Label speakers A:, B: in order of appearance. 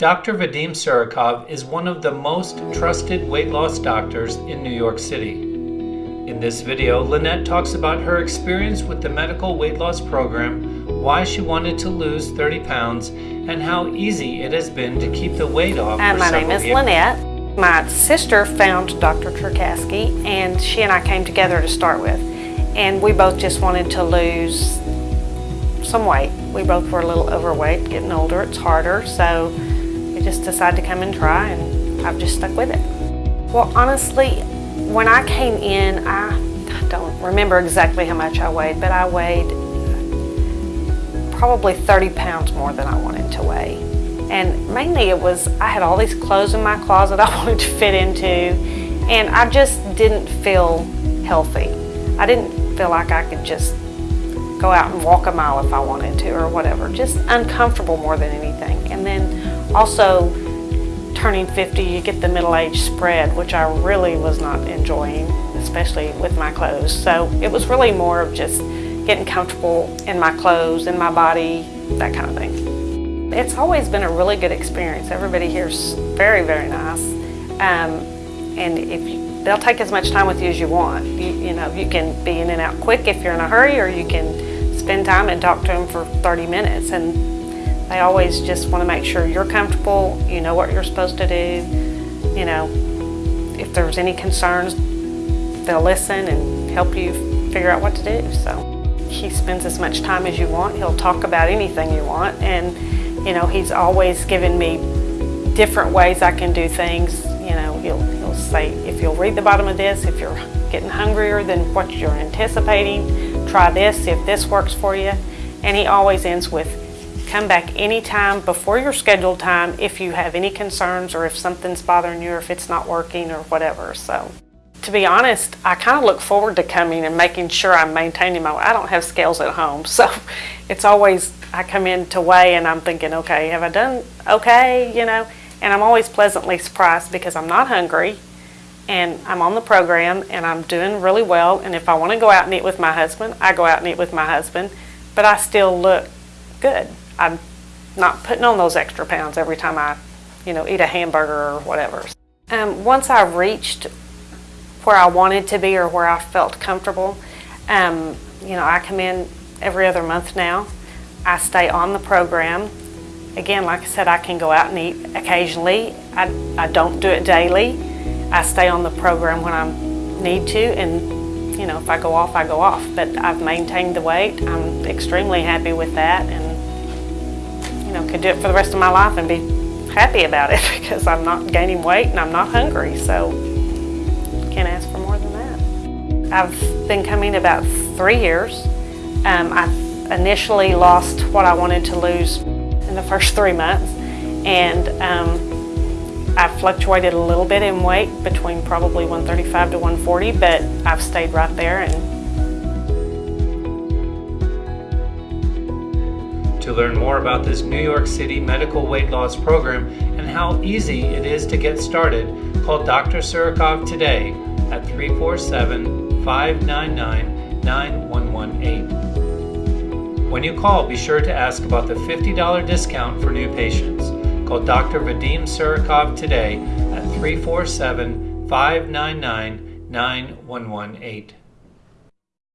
A: Dr. Vadim Surikov is one of the most trusted weight loss doctors in New York City. In this video, Lynette talks about her experience with the medical weight loss program, why she wanted to lose 30 pounds, and how easy it has been to keep the weight off. For
B: my name is
A: years.
B: Lynette. My sister found Dr. Cherkasky, and she and I came together to start with. And we both just wanted to lose some weight. We both were a little overweight, getting older, it's harder, so just decided to come and try, and I've just stuck with it. Well, honestly, when I came in, I don't remember exactly how much I weighed, but I weighed probably 30 pounds more than I wanted to weigh. And mainly it was, I had all these clothes in my closet I wanted to fit into, and I just didn't feel healthy. I didn't feel like I could just go out and walk a mile if I wanted to or whatever. Just uncomfortable more than anything. And then also turning 50, you get the middle age spread, which I really was not enjoying, especially with my clothes. So it was really more of just getting comfortable in my clothes, in my body, that kind of thing. It's always been a really good experience. Everybody here's very, very nice. Um, and if you, they'll take as much time with you as you want. You, you know, you can be in and out quick if you're in a hurry, or you can spend time and talk to them for 30 minutes. And they always just want to make sure you're comfortable, you know what you're supposed to do. You know, if there's any concerns, they'll listen and help you figure out what to do. So he spends as much time as you want. He'll talk about anything you want. And, you know, he's always given me different ways I can do things. You know, he'll, he'll say, if you'll read the bottom of this, if you're getting hungrier than what you're anticipating, try this, see if this works for you. And he always ends with, come back anytime before your scheduled time if you have any concerns or if something's bothering you or if it's not working or whatever. So to be honest, I kind of look forward to coming and making sure I'm maintaining my, I don't have scales at home. So it's always, I come in to weigh and I'm thinking, okay, have I done okay, you know? And I'm always pleasantly surprised because I'm not hungry and I'm on the program and I'm doing really well. And if I want to go out and eat with my husband, I go out and eat with my husband, but I still look good. I'm not putting on those extra pounds every time I, you know, eat a hamburger or whatever. Um, once I reached where I wanted to be or where I felt comfortable, um, you know, I come in every other month now. I stay on the program. Again, like I said, I can go out and eat occasionally. I, I don't do it daily. I stay on the program when I need to, and you know, if I go off, I go off. But I've maintained the weight. I'm extremely happy with that, and you know, could do it for the rest of my life and be happy about it because I'm not gaining weight and I'm not hungry. So can't ask for more than that. I've been coming about three years. Um, I initially lost what I wanted to lose in the first three months, and um, I fluctuated a little bit in weight between probably 135 to 140, but I've stayed right there and
A: To learn more about this New York City medical weight loss program and how easy it is to get started, call Dr. Surikov today at 347 599 9118. When you call, be sure to ask about the $50 discount for new patients. Call Dr. Vadim Surikov today at 347 599 9118.